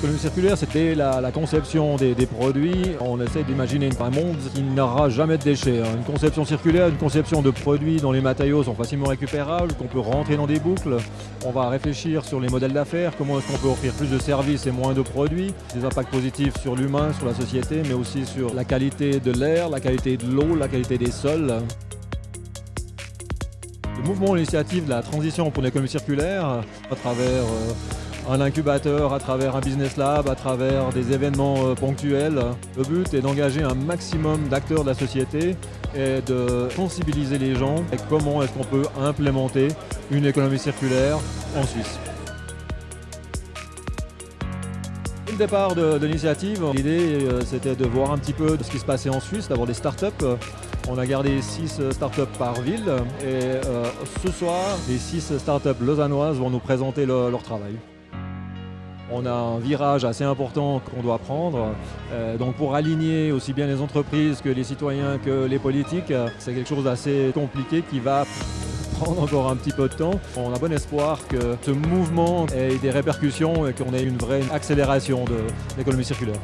L'économie circulaire, c'était la, conception des, des, produits. On essaie d'imaginer un monde qui n'aura jamais de déchets. Hein. Une conception circulaire, une conception de produits dont les matériaux sont facilement récupérables, qu'on peut rentrer dans des boucles. On va réfléchir sur les modèles d'affaires, comment est-ce qu'on peut offrir plus de services et moins de produits, des impacts positifs sur l'humain, sur la société, mais aussi sur la qualité de l'air, la qualité de l'eau, la qualité des sols. Le mouvement, l'initiative de la transition pour l'économie circulaire, à travers euh, un incubateur, à travers un business lab, à travers des événements euh, ponctuels. Le but est d'engager un maximum d'acteurs de la société et de sensibiliser les gens et comment est-ce qu'on peut implémenter une économie circulaire en Suisse? Le départ de, de l'initiative, l'idée euh, c'était de voir un petit peu ce qui se passait en Suisse, d'avoir des startups. On a gardé 6 startups par ville et euh, ce soir, les 6 startups lausannoises vont nous présenter le, leur travail. On a un virage assez important qu'on doit prendre. Euh, donc pour aligner aussi bien les entreprises que les citoyens que les politiques, c'est quelque chose d'assez compliqué qui va prendre encore un petit peu de temps. On a bon espoir que ce mouvement ait des répercussions et qu'on ait une vraie accélération de l'économie circulaire.